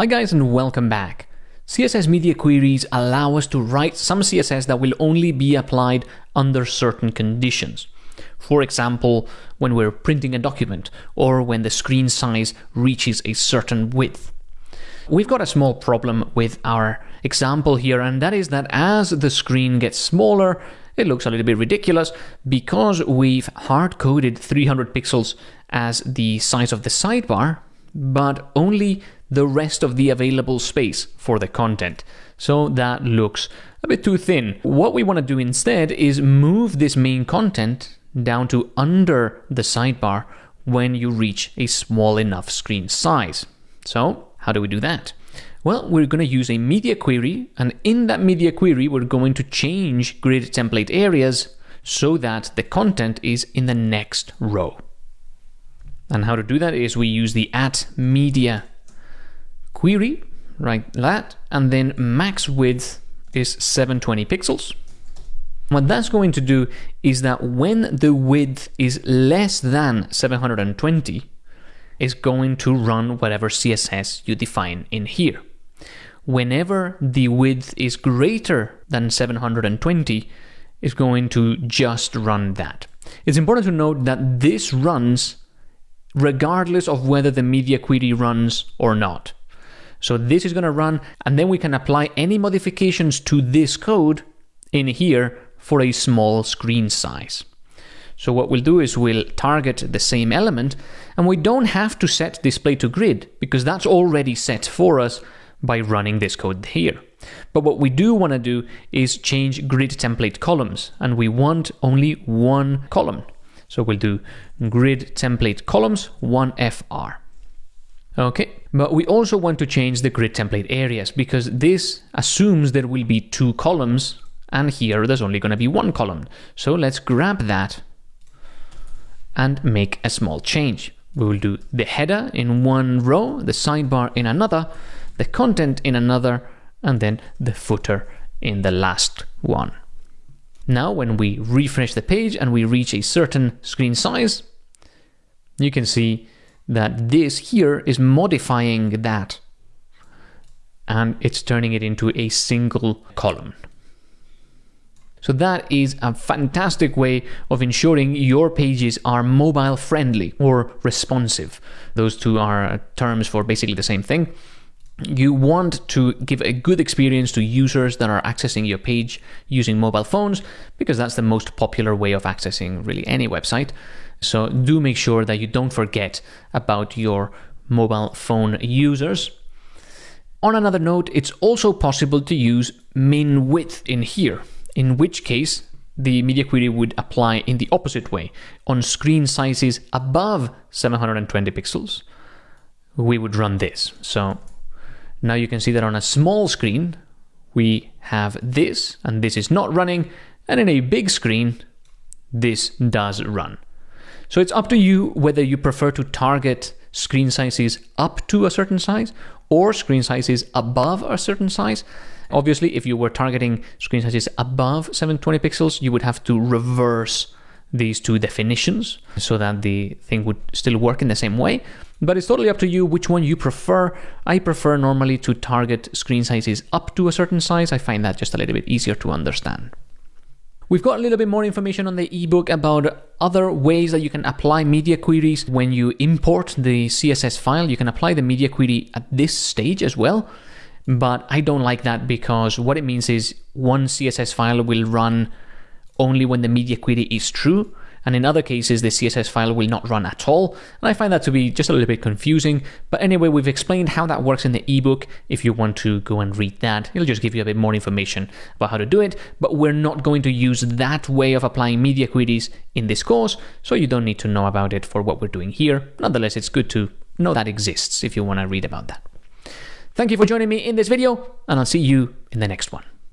Hi guys and welcome back. CSS media queries allow us to write some CSS that will only be applied under certain conditions. For example, when we're printing a document or when the screen size reaches a certain width. We've got a small problem with our example here, and that is that as the screen gets smaller, it looks a little bit ridiculous because we've hard-coded 300 pixels as the size of the sidebar, but only the rest of the available space for the content. So that looks a bit too thin. What we want to do instead is move this main content down to under the sidebar when you reach a small enough screen size. So how do we do that? Well, we're going to use a media query, and in that media query, we're going to change grid template areas so that the content is in the next row. And how to do that is we use the at media query, right? that, and then max width is 720 pixels. What that's going to do is that when the width is less than 720, is going to run whatever CSS you define in here. Whenever the width is greater than 720, is going to just run that. It's important to note that this runs regardless of whether the media query runs or not. So this is going to run, and then we can apply any modifications to this code in here for a small screen size. So what we'll do is we'll target the same element, and we don't have to set display to grid, because that's already set for us by running this code here. But what we do want to do is change grid template columns, and we want only one column. So we'll do grid template columns 1FR. Okay, but we also want to change the grid template areas because this assumes there will be two columns and here there's only going to be one column. So let's grab that and make a small change. We will do the header in one row, the sidebar in another, the content in another, and then the footer in the last one. Now, when we refresh the page and we reach a certain screen size, you can see that this here is modifying that and it's turning it into a single column. So that is a fantastic way of ensuring your pages are mobile friendly or responsive. Those two are terms for basically the same thing. You want to give a good experience to users that are accessing your page using mobile phones because that's the most popular way of accessing really any website. So do make sure that you don't forget about your mobile phone users. On another note, it's also possible to use min width in here, in which case the media query would apply in the opposite way. On screen sizes above 720 pixels, we would run this. So now you can see that on a small screen, we have this, and this is not running, and in a big screen, this does run. So it's up to you whether you prefer to target screen sizes up to a certain size or screen sizes above a certain size. Obviously, if you were targeting screen sizes above 720 pixels, you would have to reverse these two definitions so that the thing would still work in the same way. But it's totally up to you which one you prefer. I prefer normally to target screen sizes up to a certain size. I find that just a little bit easier to understand. We've got a little bit more information on the ebook about other ways that you can apply media queries. When you import the CSS file, you can apply the media query at this stage as well. But I don't like that because what it means is one CSS file will run only when the media query is true and in other cases the CSS file will not run at all, and I find that to be just a little bit confusing, but anyway we've explained how that works in the ebook, if you want to go and read that, it'll just give you a bit more information about how to do it, but we're not going to use that way of applying media queries in this course, so you don't need to know about it for what we're doing here, nonetheless it's good to know that exists if you want to read about that. Thank you for joining me in this video, and I'll see you in the next one.